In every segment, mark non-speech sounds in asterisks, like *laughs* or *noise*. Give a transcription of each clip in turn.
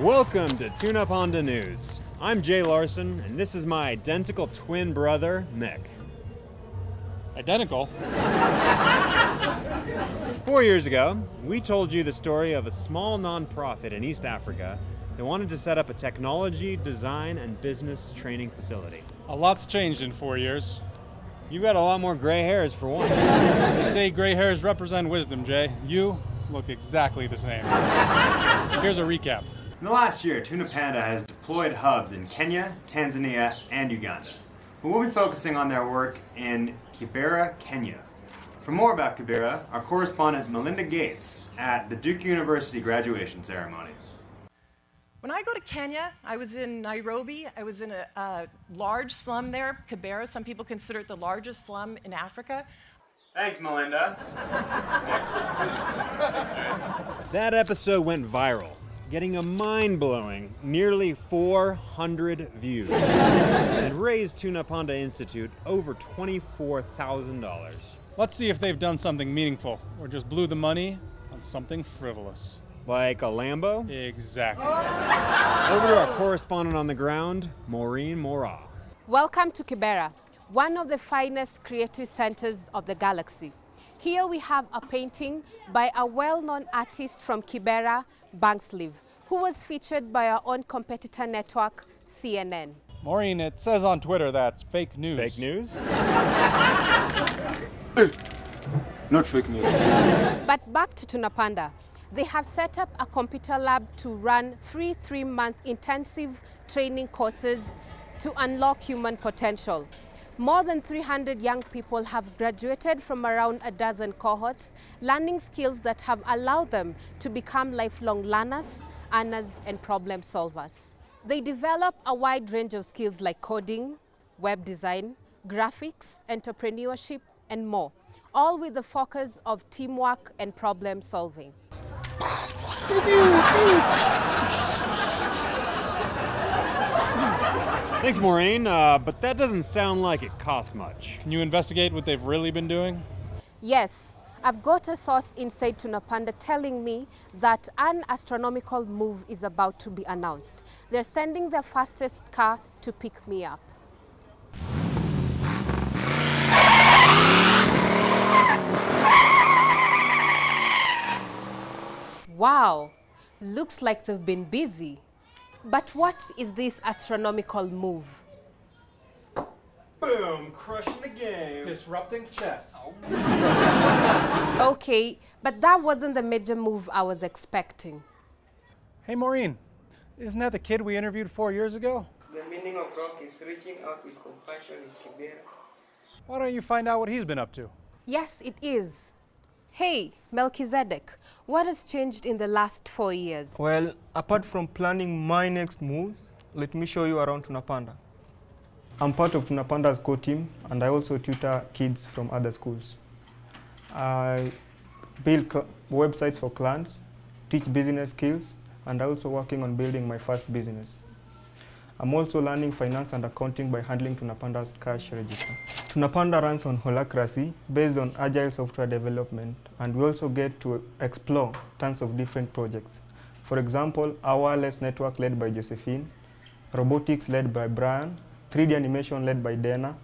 Welcome to Tunapanda News. I'm Jay Larson, and this is my identical twin brother, Mick. Identical? Four years ago, we told you the story of a small nonprofit in East Africa that wanted to set up a technology, design, and business training facility. A lot's changed in four years. You've got a lot more gray hairs for one. They say gray hairs represent wisdom, Jay. You look exactly the same. Here's a recap. In the last year, Tunapanda has deployed hubs in Kenya, Tanzania, and Uganda. But we'll be focusing on their work in Kibera, Kenya. For more about Kibera, our correspondent Melinda Gates at the Duke University graduation ceremony. When I go to Kenya, I was in Nairobi. I was in a, a large slum there, Kibera. Some people consider it the largest slum in Africa. Thanks, Melinda. that episode went viral, getting a mind blowing nearly 400 views and raised Tunapanda Institute over $24,000. Let's see if they've done something meaningful or just blew the money on something frivolous. Like a Lambo? Exactly. Over to our correspondent on the ground, Maureen Mora. Welcome to Kibera, one of the finest creative centers of the galaxy. Here we have a painting by a well-known artist from Kibera, Bankslave, who was featured by our own competitor network, CNN. Maureen, it says on Twitter that's fake news. Fake news? *laughs* Not fake news. But back to Tunapanda. They have set up a computer lab to run free three-month intensive training courses to unlock human potential. More than 300 young people have graduated from around a dozen cohorts, learning skills that have allowed them to become lifelong learners, earners, and problem solvers. They develop a wide range of skills like coding, web design, graphics, entrepreneurship, and more, all with the focus of teamwork and problem solving. Thanks, Maureen, uh, but that doesn't sound like it costs much. Can you investigate what they've really been doing? Yes, I've got a source inside Tunapanda telling me that an astronomical move is about to be announced. They're sending their fastest car to pick me up. Wow, looks like they've been busy. But what is this astronomical move? Boom, crushing the game. Disrupting chess. Okay, but that wasn't the major move I was expecting. Hey, Maureen, isn't that the kid we interviewed four years ago? The meaning of rock is reaching out with compassion in Kibera. Why don't you find out what he's been up to? Yes, it is. Hey, Melchizedek, what has changed in the last four years? Well, apart from planning my next moves, let me show you around Tunapanda. I'm part of Tunapanda's core team and I also tutor kids from other schools. I build websites for clients, teach business skills, and I'm also working on building my first business. I'm also learning finance and accounting by handling Tunapanda's cash register. Tunapanda runs on holacracy based on agile software development, and we also get to explore tons of different projects. For example, our wireless network led by Josephine, robotics led by Brian, 3D animation led by Dana,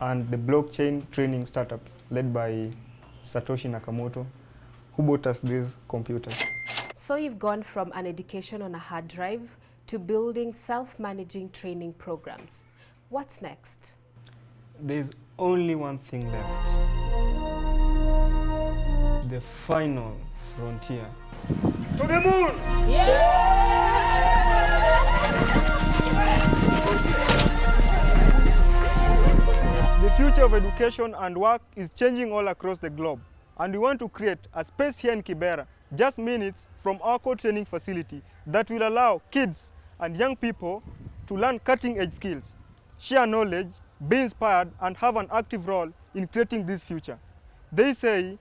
and the blockchain training startups led by Satoshi Nakamoto, who bought us these computers. So you've gone from an education on a hard drive to building self-managing training programs. What's next? There's only one thing left. The final frontier. To the moon! The future of education and work is changing all across the globe, and we want to create a space here in Kibera, just minutes from our core training facility, that will allow kids and young people to learn cutting-edge skills, share knowledge, be inspired, and have an active role in creating this future. They say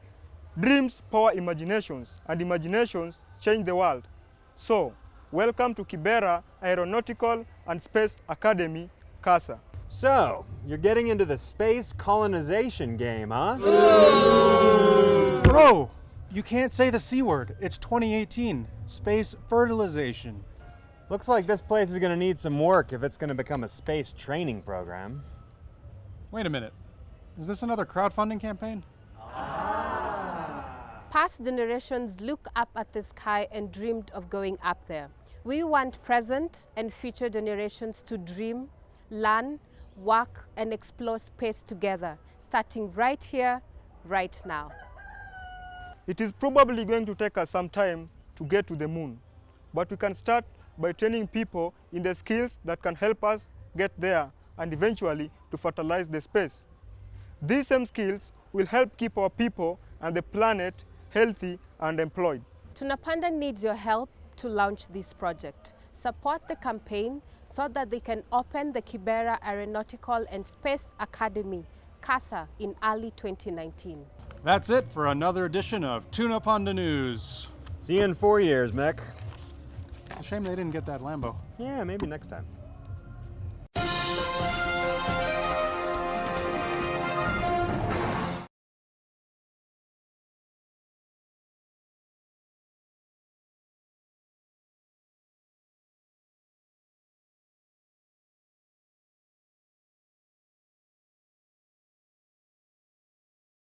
dreams power imaginations, and imaginations change the world. So, welcome to Kibera Aeronautical and Space Academy, CASA. So, you're getting into the space colonization game, huh? Bro, you can't say the C word. It's 2018. Space fertilization. Looks like this place is going to need some work if it's going to become a space training program. Wait a minute. Is this another crowdfunding campaign? Ah. Past generations look up at the sky and dreamed of going up there. We want present and future generations to dream, learn, work, and explore space together, starting right here, right now. It is probably going to take us some time to get to the moon, but we can start by training people in the skills that can help us get there and eventually to fertilize the space. These same skills will help keep our people and the planet healthy and employed. Tunapanda needs your help to launch this project. Support the campaign so that they can open the Kibera Aeronautical and Space Academy, CASA, in early 2019. That's it for another edition of Tunapanda News. See you in four years, Mick. It's a shame they didn't get that Lambo. Yeah, maybe next time.